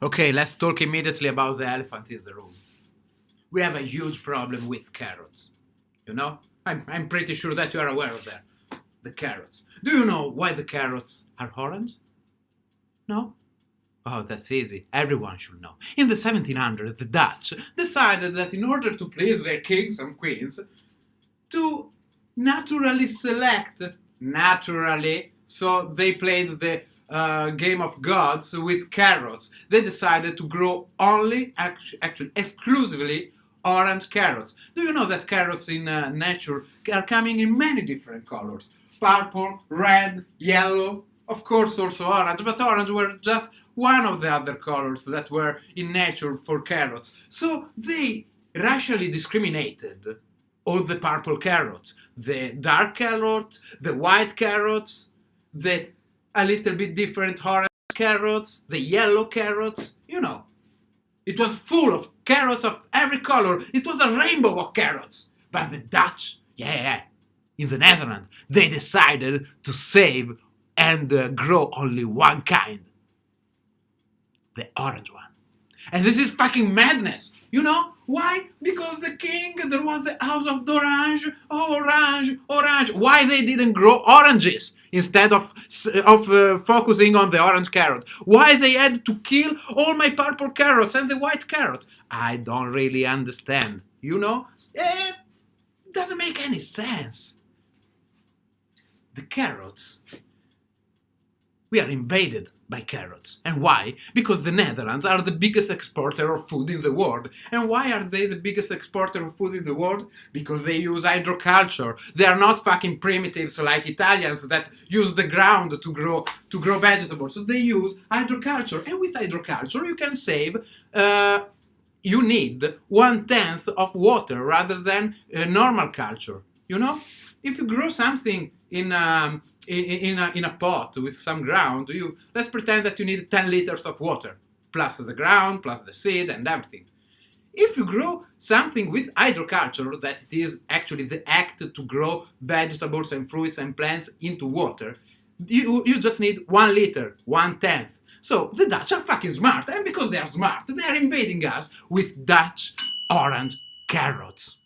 Okay, let's talk immediately about the elephant in the room. We have a huge problem with carrots. You know? I'm, I'm pretty sure that you are aware of that. The carrots. Do you know why the carrots are orange? No? Oh, that's easy. Everyone should know. In the 1700s, the Dutch decided that in order to please their kings and queens, to naturally select, naturally, so they played the uh, game of gods with carrots. They decided to grow only, actually, exclusively orange carrots. Do you know that carrots in uh, nature are coming in many different colors? Purple, red, yellow, of course also orange, but orange were just one of the other colors that were in nature for carrots. So they racially discriminated all the purple carrots, the dark carrots, the white carrots, the a little bit different orange carrots, the yellow carrots, you know. It was full of carrots of every color. It was a rainbow of carrots. But the Dutch, yeah, in the Netherlands, they decided to save and uh, grow only one kind. The orange one. And this is fucking madness. You know? Why? Because the king, there was the house of Orange, oh, orange, orange. Why they didn't grow oranges instead of, of uh, focusing on the orange carrot? Why they had to kill all my purple carrots and the white carrots? I don't really understand. You know? It doesn't make any sense. The carrots we are invaded by carrots. And why? Because the Netherlands are the biggest exporter of food in the world. And why are they the biggest exporter of food in the world? Because they use hydroculture. They are not fucking primitives like Italians that use the ground to grow to grow vegetables. So they use hydroculture. And with hydroculture you can save uh, you need one-tenth of water rather than uh, normal culture. You know? If you grow something in um, in, in, a, in a pot with some ground, you let's pretend that you need 10 liters of water, plus the ground, plus the seed and everything. If you grow something with hydroculture, that it is actually the act to grow vegetables and fruits and plants into water, you, you just need one liter, one tenth. So the Dutch are fucking smart, and because they are smart, they are invading us with Dutch orange carrots.